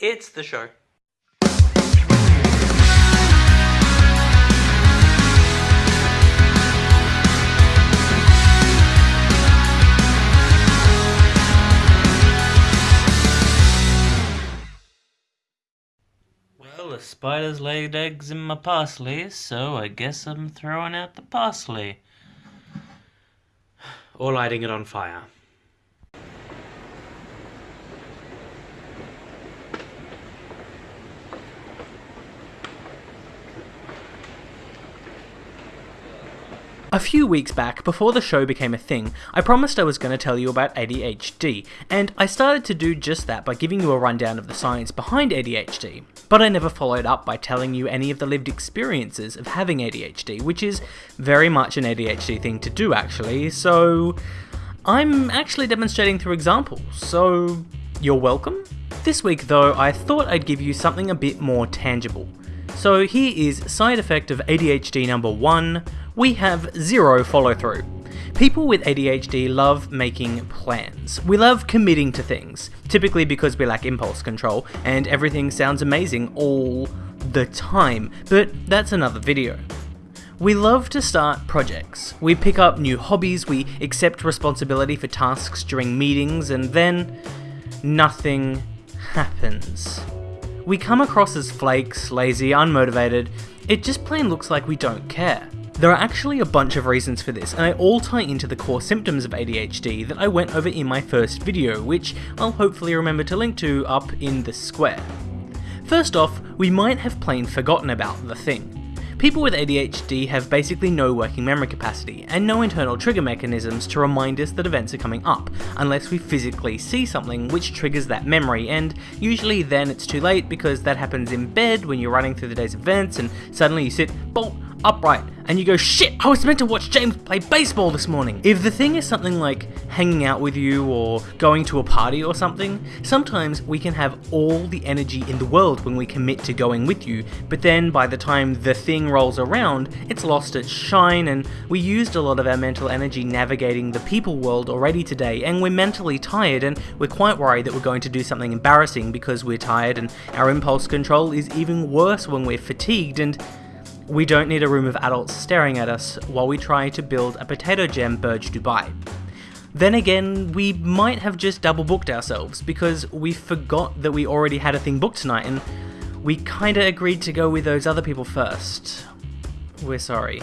It's the show. Well, the spiders laid eggs in my parsley, so I guess I'm throwing out the parsley. Or lighting it on fire. A few weeks back, before the show became a thing, I promised I was going to tell you about ADHD, and I started to do just that by giving you a rundown of the science behind ADHD, but I never followed up by telling you any of the lived experiences of having ADHD, which is very much an ADHD thing to do actually, so I'm actually demonstrating through examples, so you're welcome? This week though, I thought I'd give you something a bit more tangible. So here is side effect of ADHD number one, we have zero follow through. People with ADHD love making plans. We love committing to things, typically because we lack impulse control, and everything sounds amazing all the time, but that's another video. We love to start projects. We pick up new hobbies, we accept responsibility for tasks during meetings, and then nothing happens. We come across as flakes, lazy, unmotivated, it just plain looks like we don't care. There are actually a bunch of reasons for this, and they all tie into the core symptoms of ADHD that I went over in my first video, which I'll hopefully remember to link to up in the square. First off, we might have plain forgotten about the thing. People with ADHD have basically no working memory capacity, and no internal trigger mechanisms to remind us that events are coming up, unless we physically see something which triggers that memory, and usually then it's too late because that happens in bed when you're running through the day's events and suddenly you sit bolt upright and you go, shit, I was meant to watch James play baseball this morning. If the thing is something like hanging out with you or going to a party or something, sometimes we can have all the energy in the world when we commit to going with you, but then by the time the thing rolls around, it's lost its shine and we used a lot of our mental energy navigating the people world already today and we're mentally tired and we're quite worried that we're going to do something embarrassing because we're tired and our impulse control is even worse when we're fatigued and we don't need a room of adults staring at us while we try to build a potato gem Burj Dubai. Then again, we might have just double booked ourselves because we forgot that we already had a thing booked tonight and we kinda agreed to go with those other people first. We're sorry.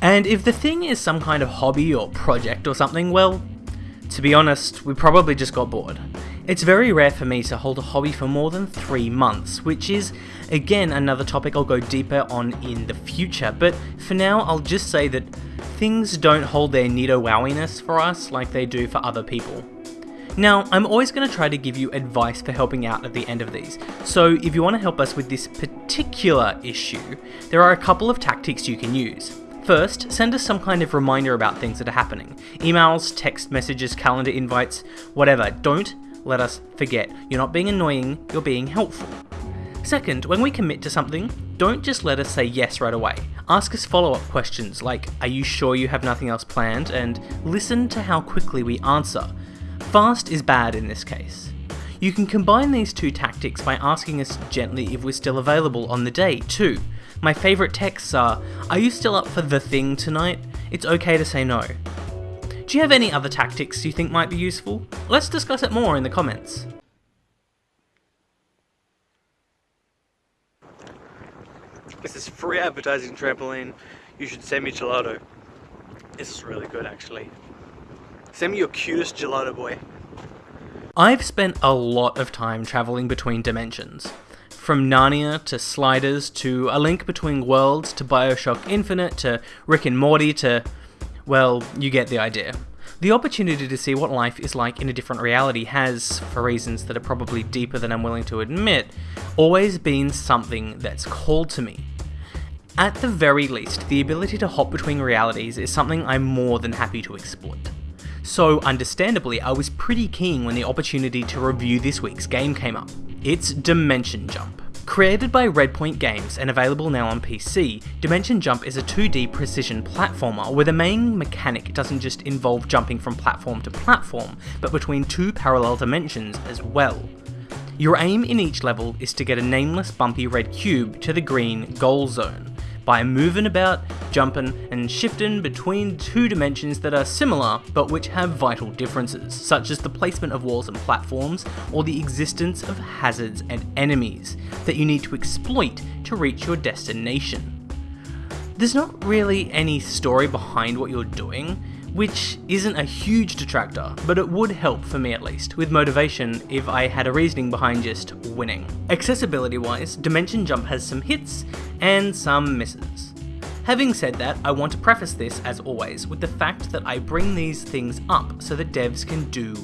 And if the thing is some kind of hobby or project or something, well, to be honest, we probably just got bored. It's very rare for me to hold a hobby for more than three months, which is, again, another topic I'll go deeper on in the future, but for now I'll just say that things don't hold their neato wowiness for us like they do for other people. Now, I'm always going to try to give you advice for helping out at the end of these, so if you want to help us with this particular issue, there are a couple of tactics you can use. First, send us some kind of reminder about things that are happening. Emails, text messages, calendar invites, whatever. Don't let us forget. You're not being annoying, you're being helpful. Second, when we commit to something, don't just let us say yes right away. Ask us follow up questions like, Are you sure you have nothing else planned? and listen to how quickly we answer. Fast is bad in this case. You can combine these two tactics by asking us gently if we're still available on the day, too. My favourite texts are, Are you still up for the thing tonight? It's okay to say no. Do you have any other tactics you think might be useful? Let's discuss it more in the comments. This is free advertising trampoline. You should send me gelato. This is really good actually. Send me your cutest gelato boy. I've spent a lot of time travelling between dimensions. From Narnia to Sliders to A Link Between Worlds to Bioshock Infinite to Rick and Morty to. Well, you get the idea. The opportunity to see what life is like in a different reality has, for reasons that are probably deeper than I'm willing to admit, always been something that's called to me. At the very least, the ability to hop between realities is something I'm more than happy to exploit. So, understandably, I was pretty keen when the opportunity to review this week's game came up. It's Dimension Jump. Created by Redpoint Games and available now on PC, Dimension Jump is a 2D precision platformer where the main mechanic doesn't just involve jumping from platform to platform, but between two parallel dimensions as well. Your aim in each level is to get a nameless bumpy red cube to the green goal zone by moving about, jumping, and shifting between two dimensions that are similar but which have vital differences, such as the placement of walls and platforms, or the existence of hazards and enemies that you need to exploit to reach your destination. There's not really any story behind what you're doing, which isn't a huge detractor, but it would help for me at least, with motivation if I had a reasoning behind just winning. Accessibility wise, Dimension Jump has some hits and some misses. Having said that, I want to preface this, as always, with the fact that I bring these things up so that devs can do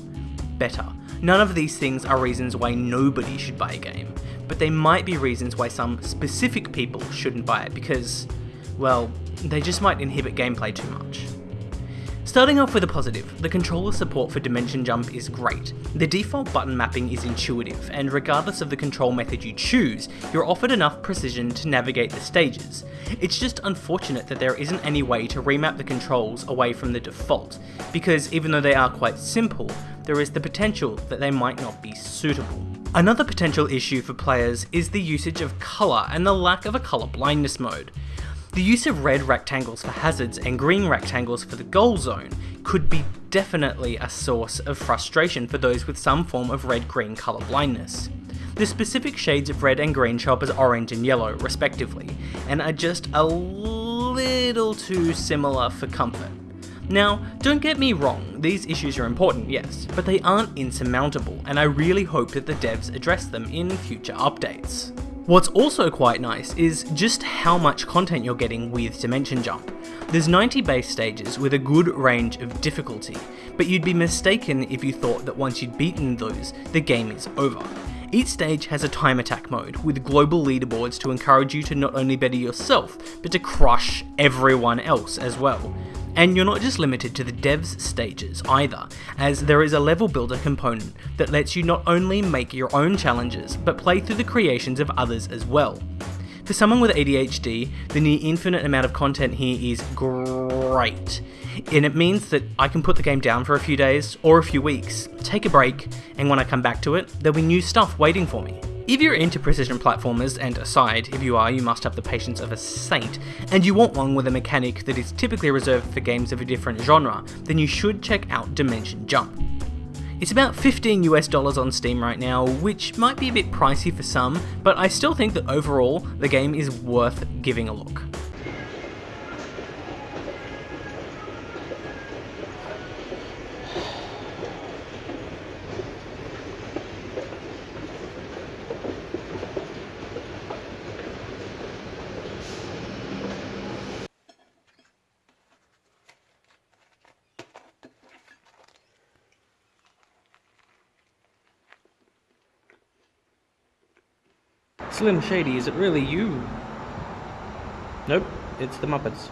better. None of these things are reasons why nobody should buy a game, but they might be reasons why some specific people shouldn't buy it because, well, they just might inhibit gameplay too much. Starting off with a positive, the controller support for Dimension Jump is great. The default button mapping is intuitive, and regardless of the control method you choose, you're offered enough precision to navigate the stages. It's just unfortunate that there isn't any way to remap the controls away from the default, because even though they are quite simple, there is the potential that they might not be suitable. Another potential issue for players is the usage of colour and the lack of a colour blindness mode. The use of red rectangles for hazards and green rectangles for the goal zone could be definitely a source of frustration for those with some form of red-green colour blindness. The specific shades of red and green show up as orange and yellow, respectively, and are just a little too similar for comfort. Now, don't get me wrong, these issues are important, yes, but they aren't insurmountable, and I really hope that the devs address them in future updates. What's also quite nice is just how much content you're getting with Dimension Jump. There's 90 base stages with a good range of difficulty, but you'd be mistaken if you thought that once you'd beaten those, the game is over. Each stage has a time attack mode, with global leaderboards to encourage you to not only better yourself, but to crush everyone else as well. And you're not just limited to the devs stages either, as there is a level builder component that lets you not only make your own challenges, but play through the creations of others as well. For someone with ADHD, the near infinite amount of content here is great. And it means that I can put the game down for a few days or a few weeks, take a break, and when I come back to it, there'll be new stuff waiting for me. If you're into precision platformers, and aside, if you are, you must have the patience of a saint, and you want one with a mechanic that is typically reserved for games of a different genre, then you should check out Dimension Jump. It's about 15 US dollars on Steam right now, which might be a bit pricey for some, but I still think that overall, the game is worth giving a look. Slim Shady, is it really you? Nope, it's the Muppets.